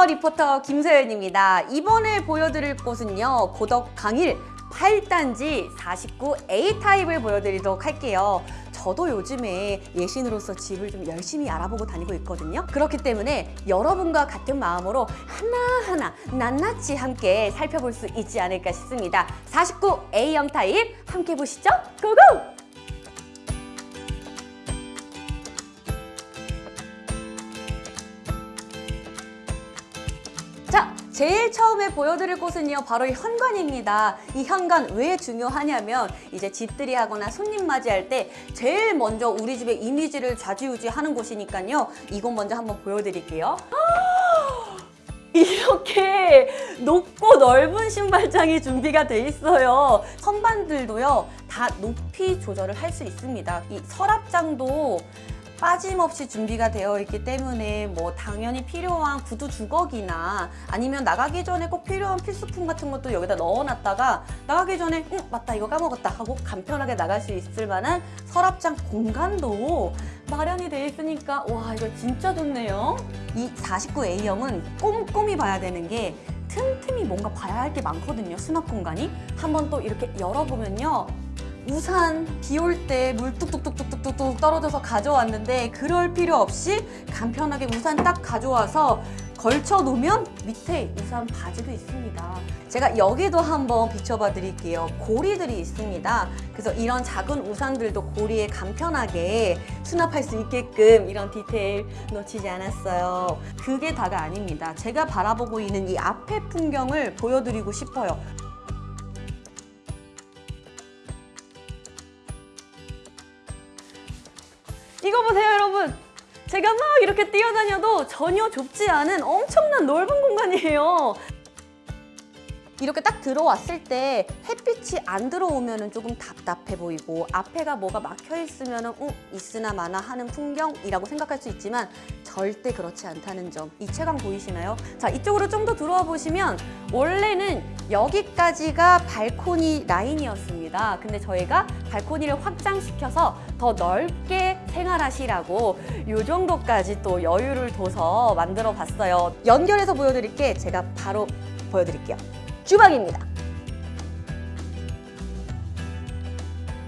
안녕하세요 리포터 김서연입니다. 이번에 보여드릴 곳은요 고덕 강일 8단지 49A 타입을 보여드리도록 할게요. 저도 요즘에 예신으로서 집을 좀 열심히 알아보고 다니고 있거든요. 그렇기 때문에 여러분과 같은 마음으로 하나하나 낱낱이 함께 살펴볼 수 있지 않을까 싶습니다. 49A형 타입 함께 보시죠. Go go! 제일 처음에 보여드릴 곳은요 바로 이 현관입니다. 이 현관 왜 중요하냐면 이제 집들이 하거나 손님 맞이할 때 제일 먼저 우리 집의 이미지를 좌지우지 하는 곳이니까요. 이곳 먼저 한번 보여드릴게요. 이렇게 높고 넓은 신발장이 준비가 돼 있어요. 선반들도요 다 높이 조절을 할 수 있습니다. 이 서랍장도 빠짐없이 준비가 되어 있기 때문에 뭐 당연히 필요한 구두 주걱이나 아니면 나가기 전에 꼭 필요한 필수품 같은 것도 여기다 넣어놨다가 나가기 전에 응 맞다 이거 까먹었다 하고 간편하게 나갈 수 있을 만한 서랍장 공간도 마련이 돼 있으니까 와 이거 진짜 좋네요. 이 49A형은 꼼꼼히 봐야 되는 게 틈틈이 뭔가 봐야 할 게 많거든요 수납 공간이. 한번 또 이렇게 열어보면요 우산 비 올 때 물 뚝뚝뚝뚝뚝뚝 떨어져서 가져왔는데 그럴 필요 없이 간편하게 우산 딱 가져와서 걸쳐 놓으면 밑에 우산 바지도 있습니다. 제가 여기도 한번 비춰봐 드릴게요. 고리들이 있습니다. 그래서 이런 작은 우산들도 고리에 간편하게 수납할 수 있게끔 이런 디테일 놓치지 않았어요. 그게 다가 아닙니다. 제가 바라보고 있는 이 앞에 풍경을 보여드리고 싶어요 보세요 여러분. 제가 막 이렇게 뛰어다녀도 전혀 좁지 않은 엄청난 넓은 공간이에요. 이렇게 딱 들어왔을 때 햇빛이 안 들어오면 조금 답답해 보이고 앞에가 뭐가 막혀 있으면 은 응, 있으나 마나 하는 풍경이라고 생각할 수 있지만 절대 그렇지 않다는 점. 이 채광 보이시나요? 자 이쪽으로 좀 더 들어와 보시면 원래는 여기까지가 발코니 라인이었습니다. 근데 저희가 발코니를 확장시켜서 더 넓게 생활하시라고 이 정도까지 또 여유를 둬서 만들어 봤어요 연결해서 보여드릴게 제가 바로 보여드릴게요 주방입니다.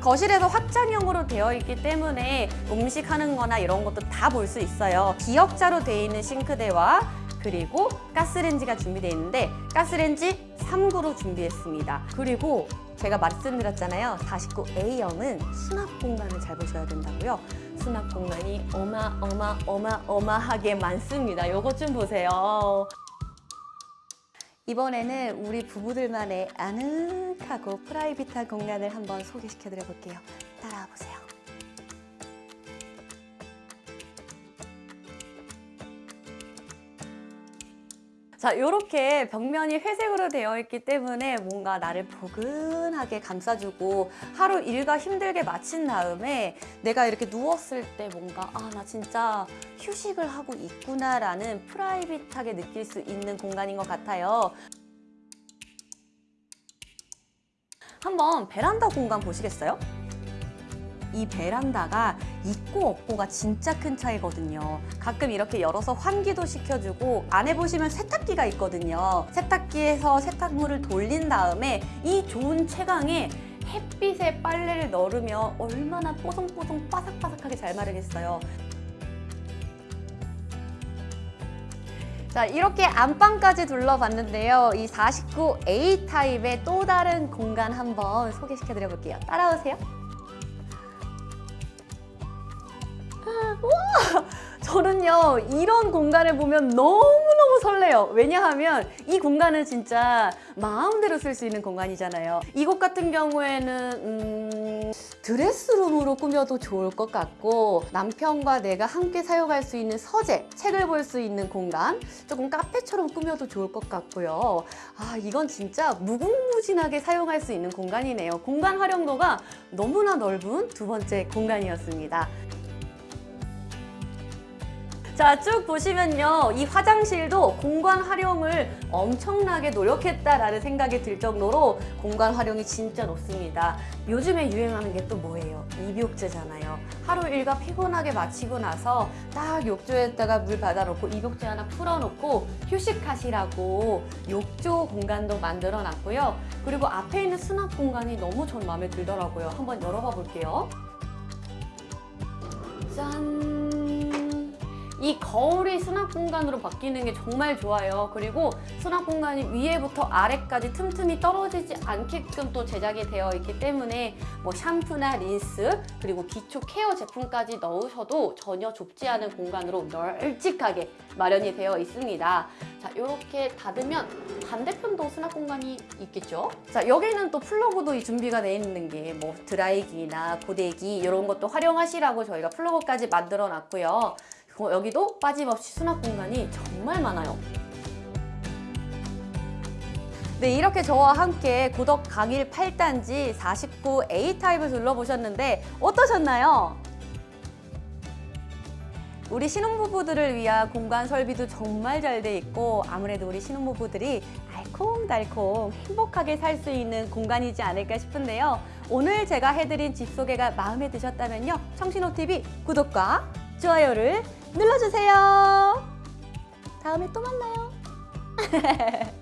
거실에서 확장형으로 되어 있기 때문에 음식하는 거나 이런 것도 다 볼 수 있어요. 기역자로 되어 있는 싱크대와 그리고 가스렌지가 준비되어 있는데 가스렌지 3구로 준비했습니다. 그리고 제가 말씀드렸잖아요. 49A형은 수납 공간을 잘 보셔야 된다고요. 수납 공간이 어마어마어마어마하게 많습니다. 요것 좀 보세요. 이번에는 우리 부부들만의 아늑하고 프라이빗한 공간을 한번 소개시켜 드려 볼게요. 따라와 보세요. 자, 이렇게 벽면이 회색으로 되어 있기 때문에 뭔가 나를 포근하게 감싸주고 하루 일과 힘들게 마친 다음에 내가 이렇게 누웠을 때 뭔가 아, 나 진짜 휴식을 하고 있구나 라는 프라이빗하게 느낄 수 있는 공간인 것 같아요. 한번 베란다 공간 보시겠어요? 이 베란다가 있고 없고가 진짜 큰 차이거든요. 가끔 이렇게 열어서 환기도 시켜주고 안에 보시면 세탁기가 있거든요. 세탁기에서 세탁물을 돌린 다음에 이 좋은 채광에 햇빛에 빨래를 널으면 얼마나 뽀송뽀송 바삭바삭하게 잘 마르겠어요. 자 이렇게 안방까지 둘러봤는데요. 이 49A 타입의 또 다른 공간 한번 소개시켜 드려 볼게요. 따라오세요. 와! 저는요 이런 공간을 보면 너무너무 설레요. 왜냐하면 이 공간은 진짜 마음대로 쓸 수 있는 공간이잖아요. 이곳 같은 경우에는 음, 드레스룸으로 꾸며도 좋을 것 같고 남편과 내가 함께 사용할 수 있는 서재 책을 볼 수 있는 공간 조금 카페처럼 꾸며도 좋을 것 같고요. 아 이건 진짜 무궁무진하게 사용할 수 있는 공간이네요. 공간 활용도가 너무나 넓은 두 번째 공간이었습니다 자, 쭉 보시면요. 이 화장실도 공간 활용을 엄청나게 노력했다라는 생각이 들 정도로 공간 활용이 진짜 높습니다. 요즘에 유행하는 게 또 뭐예요? 입욕제잖아요. 하루 일과 피곤하게 마치고 나서 딱 욕조에다가 물 받아놓고 입욕제 하나 풀어놓고 휴식하시라고 욕조 공간도 만들어 놨고요. 그리고 앞에 있는 수납 공간이 너무 전 마음에 들더라고요. 한번 열어봐 볼게요. 짠! 이 거울이 수납 공간으로 바뀌는 게 정말 좋아요. 그리고 수납 공간이 위에부터 아래까지 틈틈이 떨어지지 않게끔 또 제작이 되어 있기 때문에 뭐 샴푸나 린스 그리고 기초 케어 제품까지 넣으셔도 전혀 좁지 않은 공간으로 널찍하게 마련이 되어 있습니다. 자, 이렇게 닫으면 반대편도 수납 공간이 있겠죠? 자, 여기는 또 플러그도 이 준비가 되어 있는 게 뭐 드라이기나 고데기 이런 것도 활용하시라고 저희가 플러그까지 만들어 놨고요. 어, 여기도 빠짐없이 수납 공간이 정말 많아요. 네, 이렇게 저와 함께 고덕 강일 8단지 49 A타입을 둘러보셨는데 어떠셨나요? 우리 신혼부부들을 위한 공간 설비도 정말 잘 돼 있고 아무래도 우리 신혼부부들이 알콩달콩 행복하게 살 수 있는 공간이지 않을까 싶은데요. 오늘 제가 해드린 집 소개가 마음에 드셨다면요. 청신호TV 구독과 좋아요를 눌러주세요. 다음에 또 만나요.